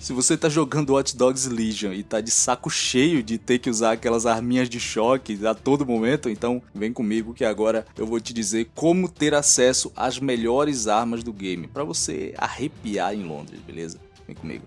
Se você tá jogando Watch Dogs Legion e tá de saco cheio de ter que usar aquelas arminhas de choque a todo momento, então vem comigo que agora eu vou te dizer como ter acesso às melhores armas do game, para você arrepiar em Londres, beleza? Vem comigo.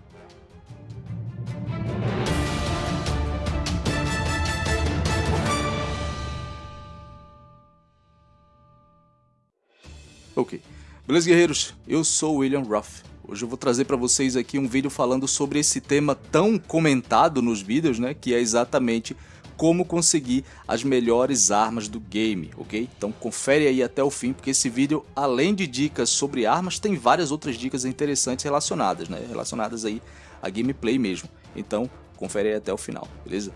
Ok. Beleza, guerreiros? Eu sou William Ruff. Hoje eu vou trazer para vocês aqui um vídeo falando sobre esse tema tão comentado nos vídeos, né? Que é exatamente como conseguir as melhores armas do game, ok? Então confere aí até o fim, porque esse vídeo, além de dicas sobre armas, tem várias outras dicas interessantes relacionadas, né? Relacionadas aí a gameplay mesmo. Então confere aí até o final, beleza?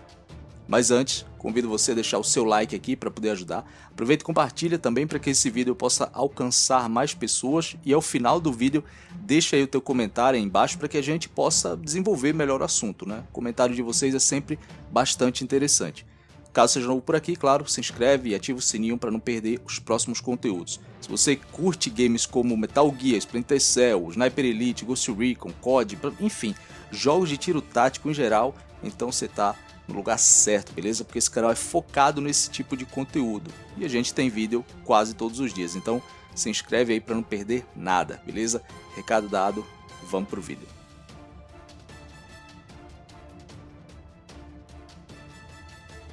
Mas antes, convido você a deixar o seu like aqui para poder ajudar. Aproveita e compartilha também para que esse vídeo possa alcançar mais pessoas e ao final do vídeo deixa aí o teu comentário aí embaixo para que a gente possa desenvolver melhor o assunto, né? O comentário de vocês é sempre bastante interessante. Caso seja novo por aqui, claro, se inscreve e ativa o sininho para não perder os próximos conteúdos. Se você curte games como Metal Gear, Splinter Cell, Sniper Elite, Ghost Recon, COD, enfim, jogos de tiro tático em geral, então você está no lugar certo, beleza? Porque esse canal é focado nesse tipo de conteúdo e a gente tem vídeo quase todos os dias, então se inscreve aí para não perder nada, beleza? Recado dado, vamos pro vídeo.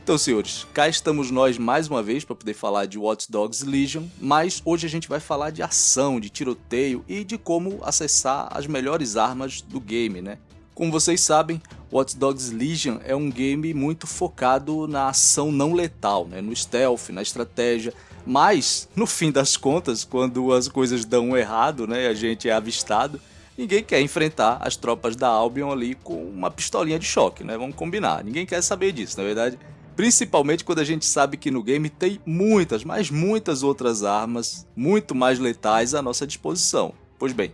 Então, senhores, cá estamos nós mais uma vez para poder falar de Watch Dogs Legion, mas hoje a gente vai falar de ação, de tiroteio e de como acessar as melhores armas do game, né? Como vocês sabem, Watch Dogs Legion é um game muito focado na ação não letal, né? no stealth, na estratégia, mas no fim das contas, quando as coisas dão errado, né, a gente é avistado, ninguém quer enfrentar as tropas da Albion ali com uma pistolinha de choque, né? Vamos combinar, ninguém quer saber disso, na verdade. Principalmente quando a gente sabe que no game tem muitas, mas muitas outras armas muito mais letais à nossa disposição. Pois bem,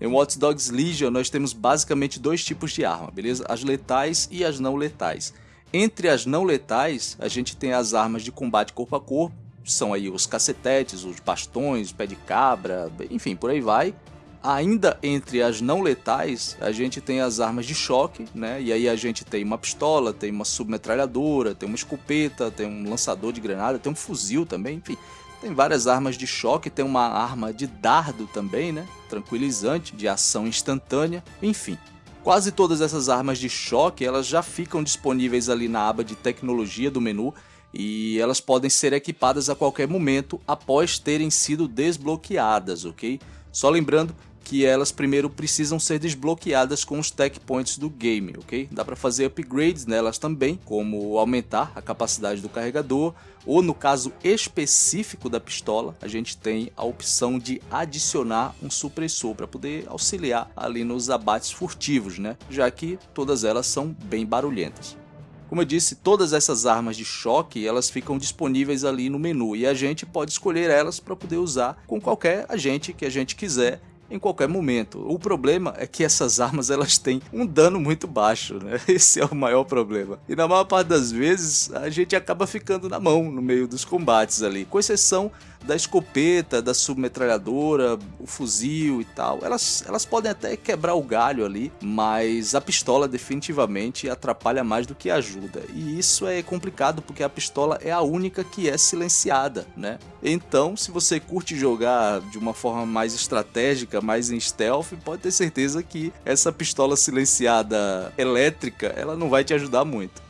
em Watch Dogs Legion nós temos basicamente dois tipos de arma, beleza? As letais e as não letais. Entre as não letais, a gente tem as armas de combate corpo a corpo, são aí os cacetetes, os bastões, pé de cabra, enfim, por aí vai. Ainda entre as não letais, a gente tem as armas de choque, né? E aí a gente tem uma pistola, tem uma submetralhadora, tem uma escopeta, tem um lançador de granada, tem um fuzil também, enfim. Tem várias armas de choque, tem uma arma de dardo também, né? Tranquilizante, de ação instantânea, enfim. Quase todas essas armas de choque, elas já ficam disponíveis ali na aba de tecnologia do menu e elas podem ser equipadas a qualquer momento após terem sido desbloqueadas, ok? Só lembrando que elas primeiro precisam ser desbloqueadas com os tech points do game, ok? Dá para fazer upgrades nelas também, como aumentar a capacidade do carregador, ou no caso específico da pistola, a gente tem a opção de adicionar um supressor para poder auxiliar ali nos abates furtivos, né? Já que todas elas são bem barulhentas. Como eu disse, todas essas armas de choque, elas ficam disponíveis ali no menu e a gente pode escolher elas para poder usar com qualquer agente que a gente quiser em qualquer momento. O problema é que essas armas elas têm um dano muito baixo, né? Esse é o maior problema. E na maior parte das vezes a gente acaba ficando na mão no meio dos combates ali, com exceção da escopeta, da submetralhadora, o fuzil e tal. Elas, elas podem até quebrar o galho ali, mas a pistola definitivamente atrapalha mais do que ajuda. E isso é complicado porque a pistola é a única que é silenciada, né? Então, se você curte jogar de uma forma mais estratégica, mais em stealth, pode ter certeza que essa pistola silenciada elétrica, ela não vai te ajudar muito.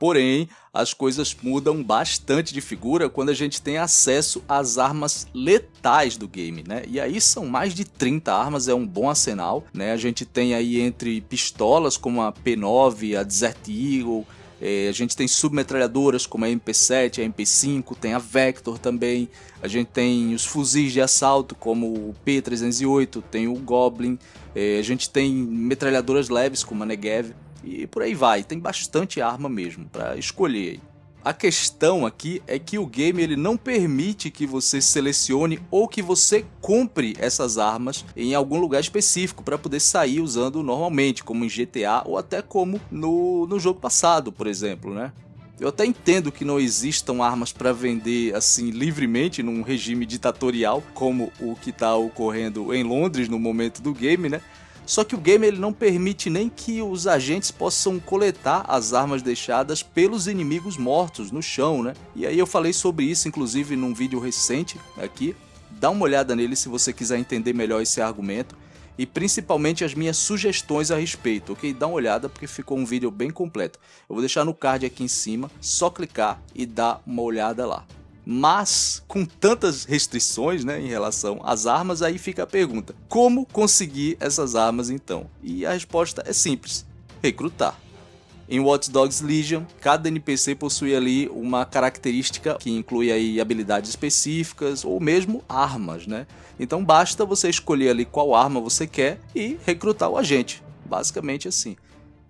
Porém, as coisas mudam bastante de figura quando a gente tem acesso às armas letais do game, né? E aí são mais de 30 armas, é um bom arsenal, né? A gente tem aí entre pistolas como a P9, a Desert Eagle, é, a gente tem submetralhadoras como a MP7, a MP5, tem a Vector também. A gente tem os fuzis de assalto como o P308, tem o Goblin. É, a gente tem metralhadoras leves como a Negev e por aí vai. Tem bastante arma mesmo para escolher. A questão aqui é que o game ele não permite que você selecione ou que você compre essas armas em algum lugar específico para poder sair usando normalmente, como em GTA ou até como no, no jogo passado, por exemplo, né? Eu até entendo que não existam armas para vender assim livremente num regime ditatorial como o que está ocorrendo em Londres no momento do game, né? Só que o game ele não permite nem que os agentes possam coletar as armas deixadas pelos inimigos mortos no chão, né? E aí eu falei sobre isso inclusive num vídeo recente aqui. Dá uma olhada nele se você quiser entender melhor esse argumento e principalmente as minhas sugestões a respeito, ok? Dá uma olhada porque ficou um vídeo bem completo. Eu vou deixar no card aqui em cima, só clicar e dar uma olhada lá. Mas com tantas restrições né, em relação às armas, aí fica a pergunta: como conseguir essas armas então? E a resposta é simples: recrutar. Em Watch Dogs Legion, cada NPC possui ali uma característica que inclui aí habilidades específicas ou mesmo armas, né? Então basta você escolher ali qual arma você quer e recrutar o agente, basicamente assim.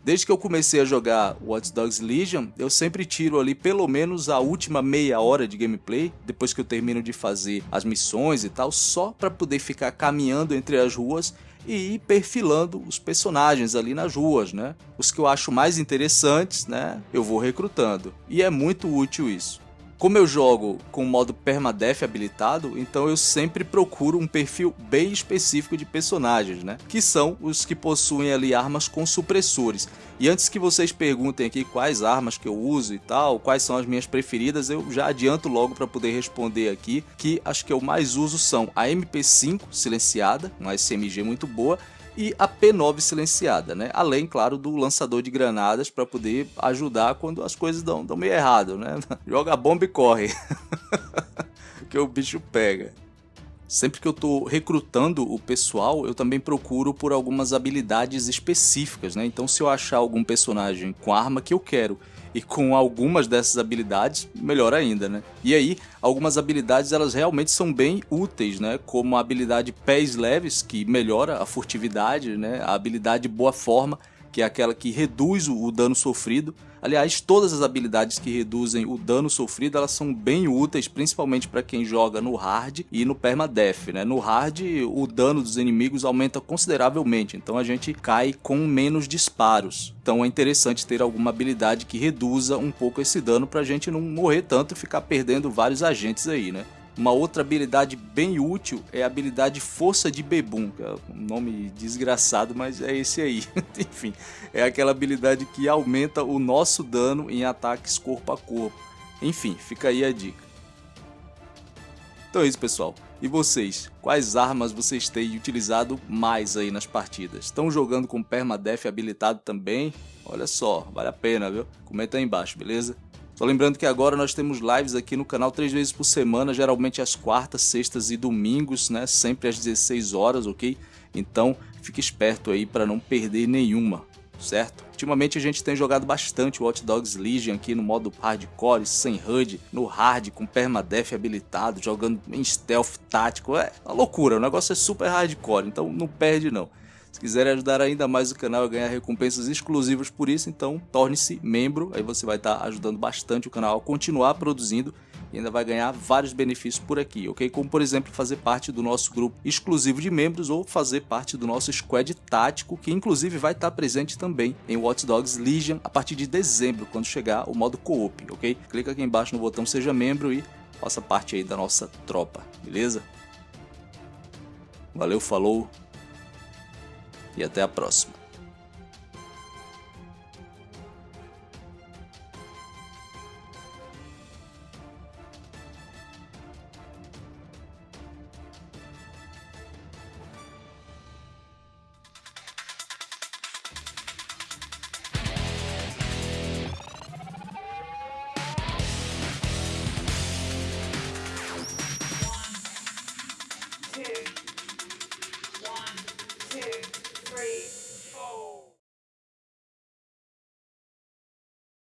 Desde que eu comecei a jogar Watch Dogs Legion, eu sempre tiro ali pelo menos a última meia hora de gameplay, depois que eu termino de fazer as missões e tal, só para poder ficar caminhando entre as ruas e ir perfilando os personagens ali nas ruas, né? Os que eu acho mais interessantes, né? Eu vou recrutando. E é muito útil isso. Como eu jogo com o modo permadeath habilitado, então eu sempre procuro um perfil bem específico de personagens, né? Que são os que possuem ali armas com supressores. E antes que vocês perguntem aqui quais armas que eu uso e tal, quais são as minhas preferidas, eu já adianto logo para poder responder aqui que as que eu mais uso são a MP5 silenciada, uma SMG muito boa, e a P9 silenciada, né? Além, claro, do lançador de granadas para poder ajudar quando as coisas dão, dão meio errado, né? Joga a bomba e corre, que o bicho pega. Sempre que eu estou recrutando o pessoal, eu também procuro por algumas habilidades específicas, né? Então se eu achar algum personagem com a arma que eu quero e com algumas dessas habilidades, melhor ainda, né? E aí, algumas habilidades elas realmente são bem úteis, né? Como a habilidade Pés Leves, que melhora a furtividade, né? A habilidade Boa Forma, que é aquela que reduz o dano sofrido. Aliás, todas as habilidades que reduzem o dano sofrido, elas são bem úteis, principalmente para quem joga no hard e no permadeath, né? No hard, o dano dos inimigos aumenta consideravelmente, então a gente cai com menos disparos. Então é interessante ter alguma habilidade que reduza um pouco esse dano para a gente não morrer tanto e ficar perdendo vários agentes aí, né? Uma outra habilidade bem útil é a habilidade Força de Bebum, que é um nome desgraçado, mas é esse aí. Enfim, é aquela habilidade que aumenta o nosso dano em ataques corpo a corpo. Enfim, fica aí a dica. Então é isso, pessoal. E vocês? Quais armas vocês têm utilizado mais aí nas partidas? Estão jogando com Permadeath habilitado também? Olha só, vale a pena, viu? Comenta aí embaixo, beleza? Só lembrando que agora nós temos lives aqui no canal três vezes por semana, geralmente às quartas, sextas e domingos, né? Sempre às 16 horas, ok? Então fique esperto aí para não perder nenhuma, certo? Ultimamente a gente tem jogado bastante Watch Dogs Legion aqui no modo hardcore, sem HUD, no hard com permadeath habilitado, jogando em stealth tático, é uma loucura, o negócio é super hardcore, então não perde não. Se quiserem ajudar ainda mais o canal a ganhar recompensas exclusivas por isso, então torne-se membro, aí você vai estar tá ajudando bastante o canal a continuar produzindo e ainda vai ganhar vários benefícios por aqui, ok? Como por exemplo fazer parte do nosso grupo exclusivo de membros ou fazer parte do nosso squad tático, que inclusive vai estar presente também em Watch Dogs Legion a partir de dezembro, quando chegar o modo co-op, ok? Clica aqui embaixo no botão seja membro e faça parte aí da nossa tropa, beleza? Valeu, falou! E até a próxima.